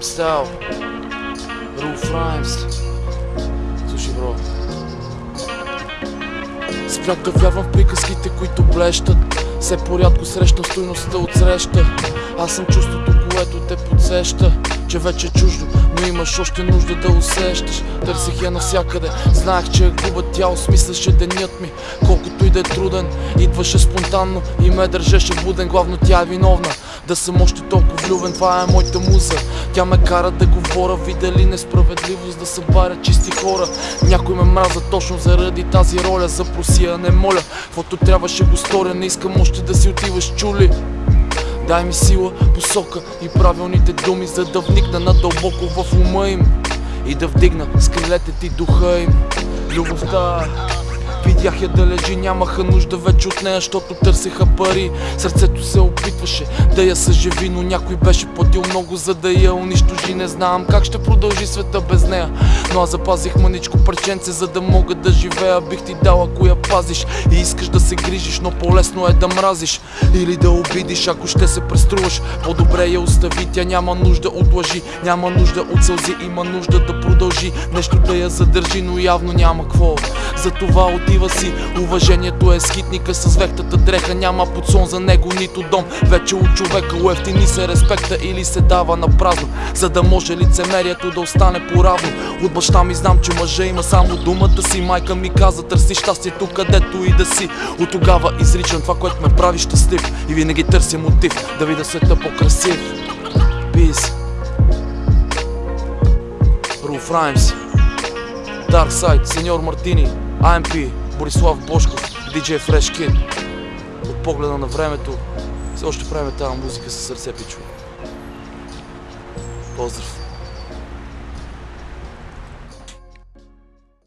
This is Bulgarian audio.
Style Roof Rhymes Слушай, бро. В приказките, които блещат Все порядко срещам стойността от среща. Аз съм чувството, което те подсеща Че вече е чуждо, но имаш още нужда да усещаш. Търсих я навсякъде, знаех, че я губа тя осмисляше денят ми. Колкото и да е труден, идваше спонтанно и ме държеше буден. Главно тя е виновна да съм още толкова влюбен, това е моята муза. Тя ме кара да говоря, видели несправедливост Да събаря чисти хора. Някой ме мраза точно заради тази роля. За просия не моля, каквото трябваше го сторя. Не искам още да си отиваш чули Дай ми сила, посока и правилните думи За да вникна надълбоко в ума им И да вдигна с крилете ти духа им. Любовта Видях я да лежи, нямаха нужда вече от нея, защото търсеха пари. Сърцето се опитваше да я съживи, но някой беше платил много за да я унищожи. Не знам как ще продължи света без нея. Но аз запазих маничко парченце, за да мога да живея. Бих ти дала ако я пазиш. И искаш да се грижиш, но по-лесно е да мразиш. Или да обидиш, ако ще се преструваш. По-добре я остави, тя няма нужда от лъжи. Няма нужда от сълзи, има нужда да продължи. Нещо да я задържи, но явно няма какво. Затова отива си. Уважението е скитника с вехтата дреха. Няма подсон за него нито дом. Вече от човека уефтини се респекта или се дава на празно. За да може лицемерието да остане поравно. От баща ми знам, че мъжа има само думата си. Майка ми каза търси щастието където и да си. От тогава изричам това, което ме прави щастлив. И винаги търся мотив да видя света по-красив. Peace. Roof Rhymes Dark Side, Сеньор Мартини, AMP, Борислав Бошков, DJ Fresh Kid. От погледа на времето, все още правим тази музика със сърце, пичове. Поздрав!